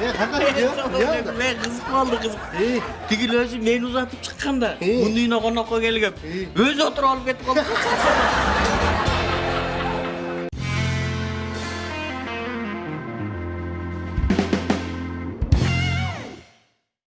е қандай иә қызық болды қызық түгел өзі мені ұзатып шыққанда келгем өзі отырып алып кетіп